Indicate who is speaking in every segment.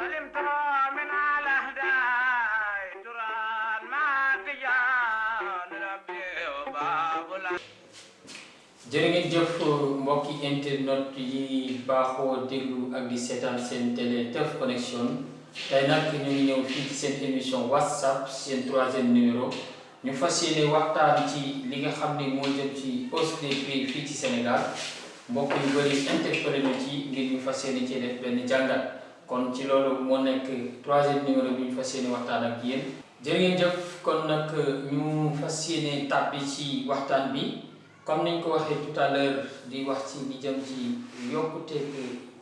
Speaker 1: سلمت من على هداي تران ما تجان ربي وباب العالمين
Speaker 2: jërë ngeen jëf mbokki internet yi baaxoo déglu ak di seetaan seen télé Teuf Connection tey nag ñu ngi ñëw fii ci seen émission whatsapp seen troisième numéro ñu fas yéene waxtaan ci li nga xam ni moo jëm ci hausse des prix fii ci Sénégal mbokk yu bëri interpellé na ci ngir ñu fas yéene cee def benn jàngat Kon ci loolu moo nekk troisième numéro bi ñu fas yéene waxtaan ak yéen. jërë ngeen jëf kon nag ñu fas yéene ci waxtaan bi. Comme niñ ko waxee tout à l'heure di wax ci li jëm ci yokkuteeg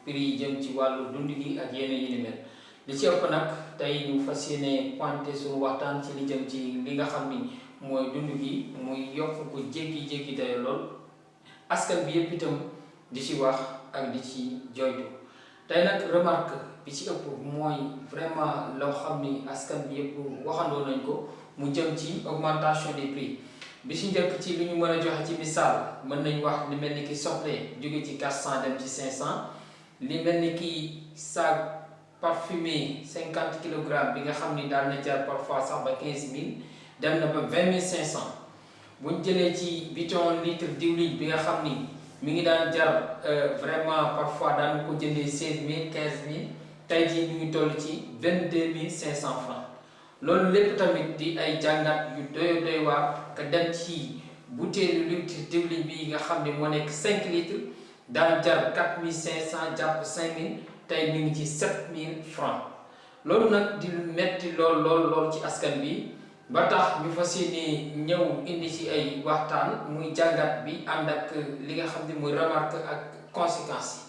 Speaker 2: prix jëm ci wàllu dund gi ak yeneen yi ni mel. Li ci ëpp nag tey ñu fas yéene pointé suñu waxtaan ci li jëm ci li nga xam ni mooy dund gi muy yokk ko jéggi-jéggi dayo lool. Askan bi yëpp itam di ci wax ak di ci joytu tey nag remarque bi ci ëpp vraiment loo xam ni askan bi augmentation des prix. Bi ci njëkk ci li ñu mën a joxe ci misaal mën nañ wax li mel ni ki soble jóge ci 400 dem ci 500 li mel ni ki sac parfumé 50 kilogrammes parfois sax ba 15000 dem na ba 20500 bu ñu jëlee ci bidon litre diwlin jar vraiment parfois daan ko jëndee 16000 15000 tey jii ñu ngi toll ci 22500 francs. Loolu lépp tamit di ay yu doy doy butéelu litre diwlin bi nga xam ne moo nekk 5 litres jar 4500 jàpp 5000 tey mi ngi ci 7000 francs. Loolu nag di metti lool lool lool ci askan bi. Ba tax ñu fas yéene indi bi ak li nga muy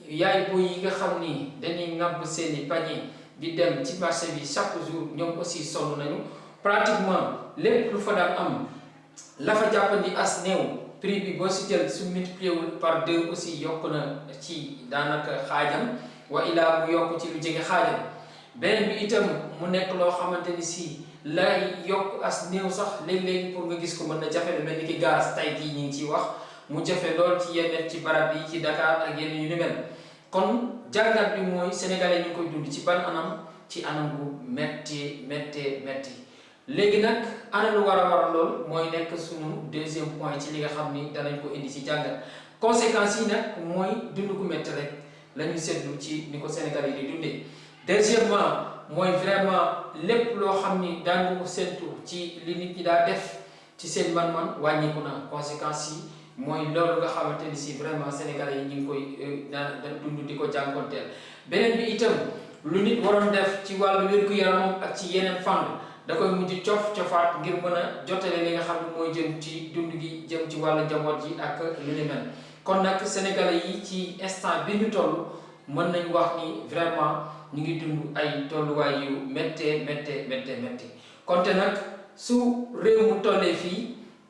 Speaker 2: yaay boy yi nga xam ni dañuy ŋàbb seeni panier di dem ci marché bi chaque jour ñoom aussi sonn nañu. Pratiquement lépp lu fa daan am la fa jàppandi as néew prix bi boo si jël su multiplié par deux aussi yokk na ci daanaka xaajam. Wa ilaa mu yokk ci lu jege xaajam. Beneen bi itam mu nekk loo xamante ni si lay yokk as néew sax léegi-léegi pour nga gis ko mën na jafe lu mel ni ki gaz ñu ciy wax. Mu jafe lool ci yenn ci barab yi ci Dakar ak yenn yu ni mel. Kon jàngat bi mooy sénégalais ñu ngi koy dund ci ban anam ci anam bu métti métti métti léegi nag ana lu war a war lool mooy nekk suñu deuxième point ci li nga xam ni danañ ko indi ci jàngat. conséquences yi nag mooy dund ku métti rek la ñu seetlu ci ni ko sénégalais yi di dundee. deuxièmement mooy vraiment lépp loo xam ni daan ko séntu ci li nit ñi daa def ci seen man-man wàññiku na conséquences yi mooy loolu nga xamante ni si vraiment sénégalais yi ñu ngi koy da dund di ko jànkonteel beneen bi itam lu nit waroon def ci wàllu wér-gu-yaramam ak ci yeneen fànn da koy mujj cof cofaat ngir mën a jotale li nga xam ne mooy jëm ci dund gi jëm ci wàllu njaboot ji ak lu ni mel. Kon nag sénégalais yi ci instant bi ñu toll mën nañ wax ni vraiment ñu ngi dund ay tolluwaay yu méttee méttee méttee méttee. Konte nag su réew mu tollee fii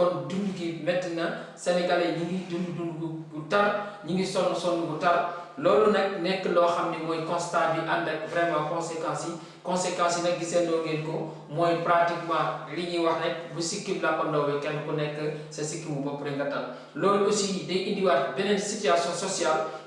Speaker 2: kon dund gi métti na. Sénégalais ñi ngi dund dund gu tar ñi ngi sonn sonn gu tar. Loolu constat bi ak vraiment conséquences yi. Conséquences yi nag gisandoo ngeen ko pratiquement li ñuy wax rek bu la ko ndawee kenn ku nekk sa sikkimu bopp rek nga tal. Loolu aussi day indiwaat beneen situation sociale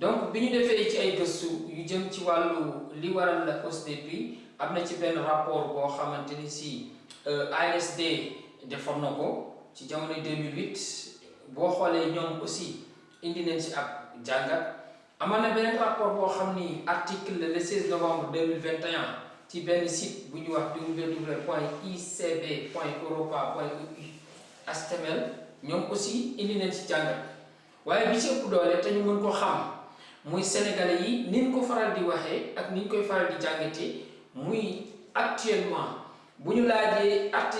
Speaker 2: donc bi ñu defee ci ay gëstu yu jëm ci wàllu li waral la hausse des prix am na ci benn rapport boo xamante ni si ANSD defoon na ko ci jamono 2008 boo xoolee ñoom aussi indi nañ ci ab jàngat. Amoon na beneen rapport boo xam article le 16 novembre 2021 ci benn site bu wax www point icb point europa point HTML ñoom aussi indi nañ ci jàngat. Waaye bi ci ëpp doole te ñu mën ko xam muy sénégalais yi ni ñu ko faral di waxee ak ni ñu koy faral di jàngatee muy actuellement. bu ñu laajee arti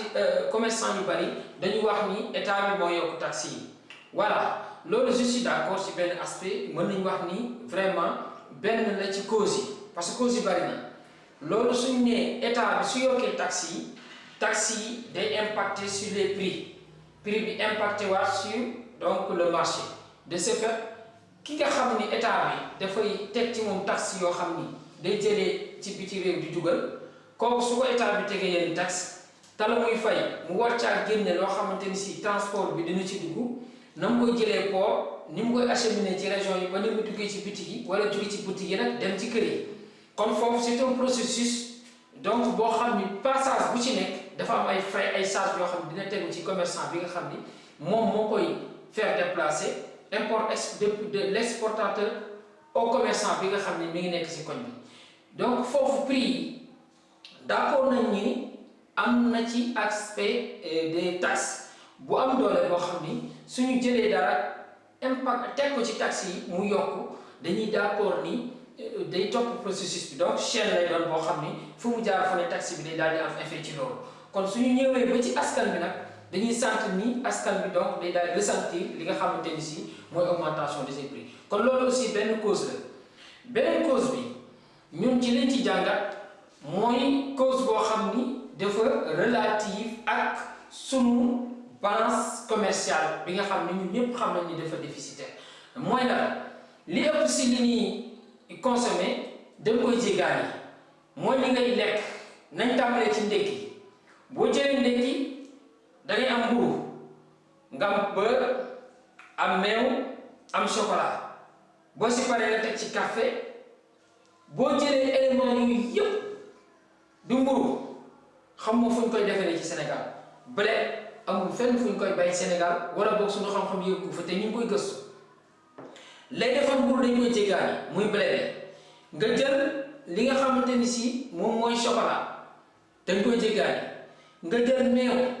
Speaker 2: commerçant yu bari dañu wax ni état bi moo yokk taxi voilà loolu je suis d'accord ci benn aspect mën nañu wax ni vraiment benn la ci cause yi parce que cause yi bari na. loolu suñu nee état bi su yokkee taxi taxi yi day impacter sur les prix. prix bi impacté waat sur donc le marché. de ce fait ki nga xam ni état bi dafay teg ci taxe yoo xam day ci biti réew di état bi taxe la muy fay mu war transport bi dina ci dugg na mu koy jëlee port ni koy acheminer ci région yi ba ni mu ci bitig yi wala ci c'est un processus donc passage bu ci dafa am ay frais ay charges dina commerçant bi nga de l'exportateur au commerçant donc prix d'accord ni am na ci aspect des taxes bu am doole boo xam ni suñu jëlee dara impact ci taxes topp processus donc chaîne lay doon fu mu jaar fa ne taxe bi day dañuy sant ni askan bi donc day daal ressentir li nga xamante ni si mooy augmentation de ces prix. kon loolu aussi benn cause la. cause bi ñun ci ci jàngat cause relative ak sunu balance commerciale bi nga xam ne ñun ñëpp déficitaire. mooy la li ëpp si li ñuy consommer da nga koy jéggaani. mooy li ngay lekk nañ tàmbalee ci da ngay am mburu nga am beurre am meew am chocolat. Boo si paree nga teg ci café boo jëlee éléments yooyu yëpp du mburu. Xam nga fu ñu koy defaree ci Sénégal. Blé amul fenn fu ñu koy bay Sénégal wala boog suñu xam-xam yëpp fa te ñu ngi koy gëstu. Lay defar mburu dañ koy jéggaani muy blé nga jël li nga xamante ni si moom mooy chocolat dañ koy jéggaani. Nga jël meew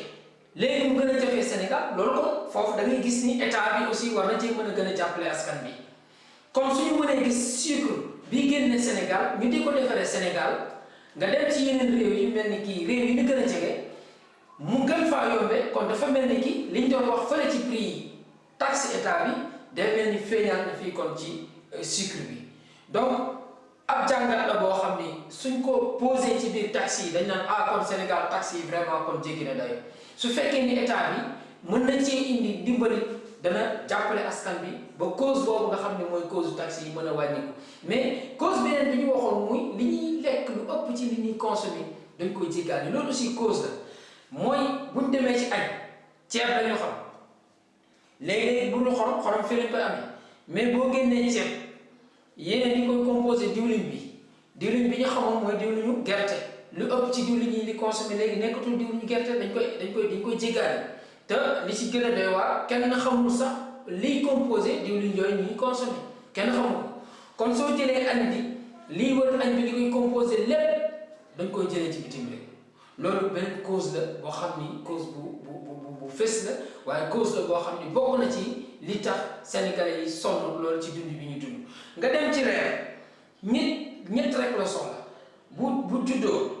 Speaker 2: léegi mu gën a jafee Sénégal loolu kon foofu da ngay gis ni état bi aussi war na cee mën a gën a jàppale askan bi. Comme suñu mënee gis sucre bi génne Sénégal ñu di ko Sénégal nga dem ci yeneen réew yi mel ni réew yi ñu gën a mu gën faa yombee kon dafa mel ni ki liñ doon wax fële ci prix yi taxe état bi day mel ni na fii kon ci sucre bi. Donc ab jàngat la boo xam ni suñ ko posé ci biir taxe dañ naan ah kon Sénégal taxe vraiment kon jéggi na dayo su fekkee ni état bi mën na cee indi dimbali dana jàppale askan bi ba cause boobu nga xam ne mooy cause taxe yi mën a wàññiku mais cause beneen bi ñu waxoon muy li ñuy lekk lu ëpp ci li ñuy consommer dañ koy jéggaani loolu aussi cause la. mooy buñ demee ci añ ceeb dañu xam léegi-léegi bu ñu xorom xorom fi koy amee. mais boo génnee ceeb yéen di koy composé diwlin bi. diwlin bi ñu xamoon mooy diwlinu gerte. Lu ëpp ci yi li consommé léegi nekkatul diwlin gerte dañ koy dañ koy dañ koy jéggaani te li ci gën a doy waar kenn xamul sax liy composé diwlin yooyu ñuy consommé kenn xamul ko kon soo jëlee añ bi lii wër añ bi li koy composé lépp dañ koy jëlee ci bitim réew loolu benn cause la boo xam ni cause bu bu bu bu fës la waaye cause la boo xam ni bokk na ci li tax sénégalais yi sonn loolu ci dund bi ñu dund. Nga dem ci reer ñett ñett rek la soxla. Bu bu juddoo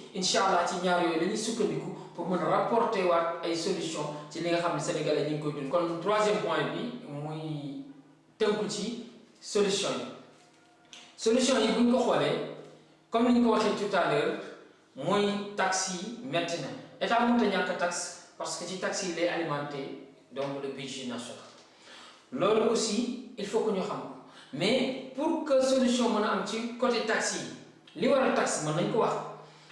Speaker 2: incha allah ci ñaar yooyu dañuy sukkandiku pour mën rapporter waat ay solution ci li nga xam ne sénégalais ñu ngi koy dund. Kon troisième point bi muy tënku ci solution solution yi bu ñu ko xoolee comme ni ñu ko waxee tout à l'heure mooy taxes yi métti na. État mënut a ñàkk taxe parce que ci taxes yi lay alimenté donc le budget national. Loolu aussi il faut que ñu xam. Mais pour que solution mën a am ci côté taxes yi li war a taxe mën nañ ko wax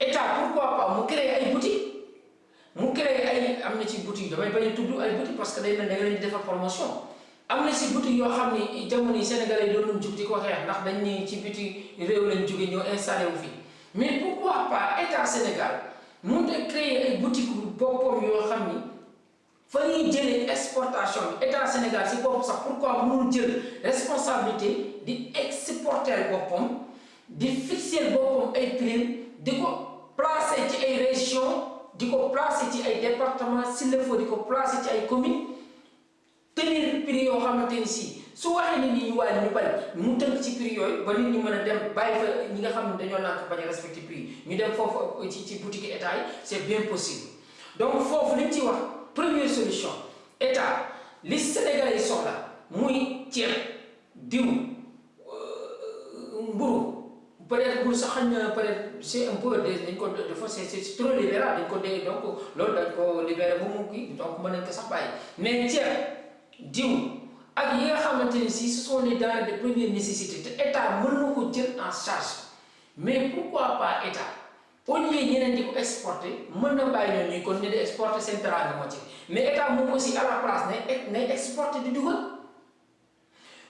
Speaker 2: état pourquoi pas? Mu créer ay boutique mu créer ay boutique damay bañ a tudd ay boutique parce que boutique sénégalais doon ko mais pourquoi pas Sénégal mun a créer boutique fa exportation Sénégal pourquoi responsabilité di exporter boppam di fixer boppam ay prix di placer ci ay région di ko placer ci ay département s'il le faut commune tenir si su bari prix a c'est bien possible. Donc foofu li ñu ci wax première solution état Sénégalais yi soxla muy ceeb diw peut-être mburu sax xañ na peut-être c'est un peu dañ ko dafa c'est c'est trop libéral dañ ko dee donc loolu dañ ko libéré bu mu kii donc mën nañ ko sax bàyyi mais ceeb diw ak yi nga xamante ni si ce sont les denrées de première nécessité te état mën na ko jël en charge mais pourquoi pas état au lieu ñeneen di ko exporter mën na bàyyi ñoom ñuy kon ne di exporter seen teraanga moo ci mais état moom aussi à la place nay nay exporter di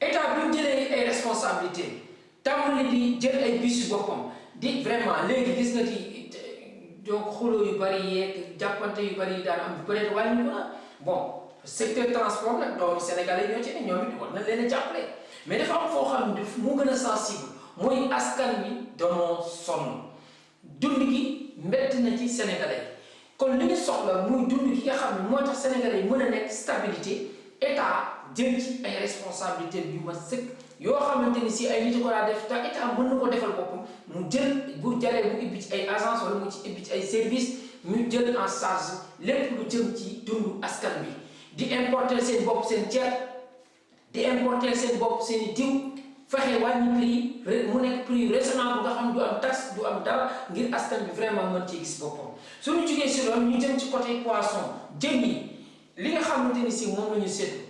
Speaker 2: état bi mu jëlee responsabilité tàmbali di jël vraiment donc bon secteur transport ne mais dafa sensible mooy askan wi Sénégalais kon li ñu stabilité jël ci ay responsabilité yu ma ay nit ko def état mën defal mu jël bu ci ay agence wala mu ci ci ay service ñu jël en charge lépp lu jëm ci dundu askan bi. Di importer seen bopp seen ceeb di importer seen bopp seen diw fexe wàññi prix mu nekk prix raisonnable nga xam du am taxe du am dara ngir askan bi vraiment mën gis suñu ñu jëm ci côté poisson li nga la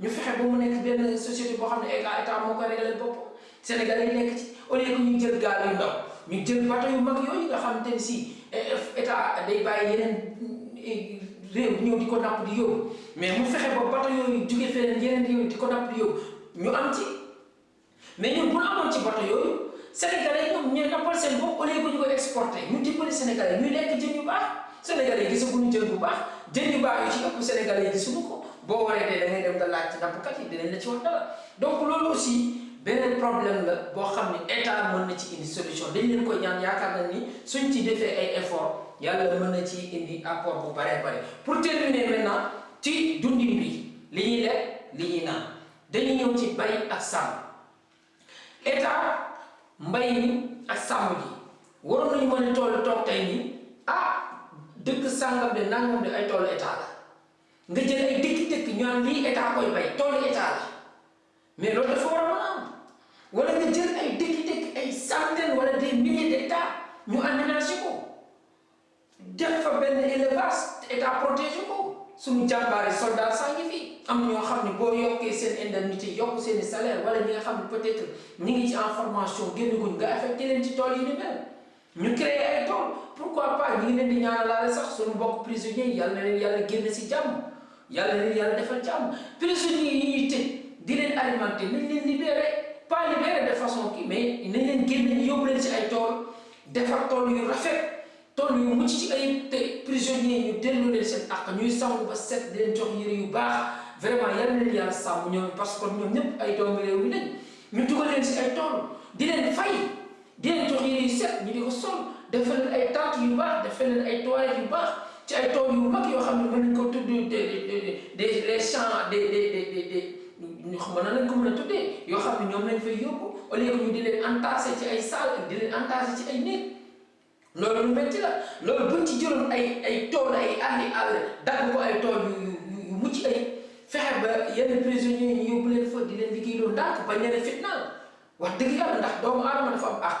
Speaker 2: ñu fexe ba mu nekk benn société boo xam ne état état moo ko réglé boppam Sénégal yi nekk ci au lieu que ñu jël gaal yu ndaw ñu jël bateau yu mag yooyu nga xamante ni si état day bàyyi yeneen réew ñëw di ko napp di yóbbu. Mais mu fexe ba bateau yooyu jóge feneen yeneen réew di ko napp di yóbbu ñu am ci. Mais ñun bu ñu amoon ci bateau yooyu Sénégalais ñoom ñooy nappal seen bopp au lieu que ñu koy exporté ñu dimbali Sénégalais ñuy lekk jën yu baax. Sénégalais yi gisaguñu jën bu baax jën yu baax yu ci ëpp Sénégalais yi gisuñu ko boo waree dee da ngay dem nga laaj ci nappkat yi dinañ la ci wax dara. Donc loolu aussi beneen problème la boo xam ne état mën na ci indi solution. Dañ leen koy ñaan yaakaar na ni suñ ci defee ay effort yàlla mën na ci indi apport bu baree bare. Pour terminer maintenant ci dundin bi li ñuy lekk li ñuy naan. Dañuy ñëw ci bay ak sàmm. État mbay mi ak sàmm gi waroon nañu mën a toll toog tey nii ah dëkk sàngam de nangam de ay toolu état la. Nga jël ay dëkk-dëkk ñu naan lii état koy bay toolu état la mais loolu dafa war a mën am wala nga jël ay dëkk-dëkk ay centaines wala des milliers d'hectares ñu aménagé ko def fa benn élevage état protégé ko suñu jàmbaari soldat saa ngi fi am ñoo xam ne boo yokkee seen indemnité yokk seen salaire wala ñi nga xam ne peut-être ñi ngi ci en formation génn guñ nga affecté leen ci tool yi ni mel ñu créé ay tool pourquoi pas ñu ngi leen di ñaanalaale sax suñu mbokk prisonniers yi yàlla na leen yàlla génn si jàmm yàlla na leen yàlla defal jàmm prisonniers yi ñuy tëj. Di leen alimenté nañ leen libéré pas libéré de façon kii mais nañ leen génne ñu yóbbu leen si ay tool. Defar tool yu rafet tool yu mucc ci ay te prisonniers ñu dellu leen seen àq. Ñuy sangu ba set di leen jox yére yu baax. Vraiment yal na leen yàlla sàmm ñoom parce que ñoom ñëpp ay doomi réew mi lañ. Ñu dugal leen si ay tool di leen fay di leen jox yére yu set ñu di ko sol. Defal leen ay tentes yu baax defal leen ay toilettes yu baax ci ay tool yu mag yoo xam ne mën nañ ko tudd des des les champs des des des des ñu xam na lañ ko mën a tuddee yoo xam ne ñoom lañ fay yóbbu au lieu que ñu di leen entassé ci ay salle di leen entassé ci ay néeg loolu lu métti la loolu buñ ci jëloon ay ay tool ay àlli àll dagg ko ay tool yu yu mucc ay fexe ba yenn prisonniers ñu yóbbu leen fa di leen liggéey loolu ndànk ba ñeneen fitnaal wax dëgg yàlla ndax doomu aadama dafa am àq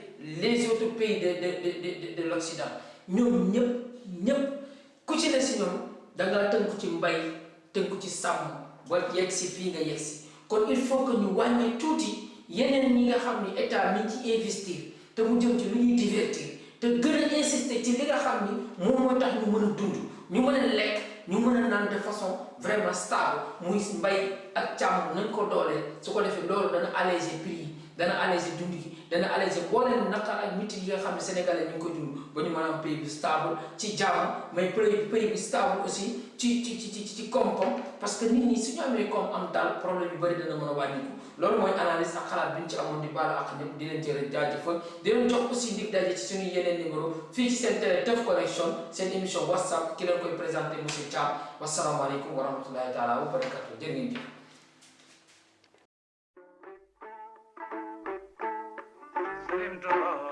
Speaker 2: les autres pays de de de de de l'Occident. Ñoom ñëpp ñëpp ku ci ne si ñoom da ngaa tënku ci mbay tënku ci il faut que ñu wàññi tuuti yeneen ñi nga xam ni état mi ci investir te mu jëm ci lu ñuy divertir te gën a insister ci li nga xam ni moom moo tax ñu mën a dund. Ñu mën a lekk ñu mën a naan de façon vraiment stable. Muy mbay ak càmm nañ ko dooleel. Su ko defee loolu dana alléger prix yi dana alléger dund gi dana alléger booleen naqar ak métti yi nga xam ne sénégalais ñu ngi ko dund ba ñu mën am pays bu stable ci jàmm mais pays bu stable aussi ci ci ci ci koom-koom parce que nit ñi suñu amee koom am daal problème yu bëri dana mën a wàññiku. Loolu mooy analyse ak xalaat bi ñu ci amoon di baalu ak di leen jërë jaajëfal. Di leen jox aussi dig daje ci suñu yeneen numéro fii ci seen télé Teuf Connection seen émission whatsapp ki leen koy présenté monsieur Thiam. Wasalaamaaleykum wa
Speaker 1: Dream Dog.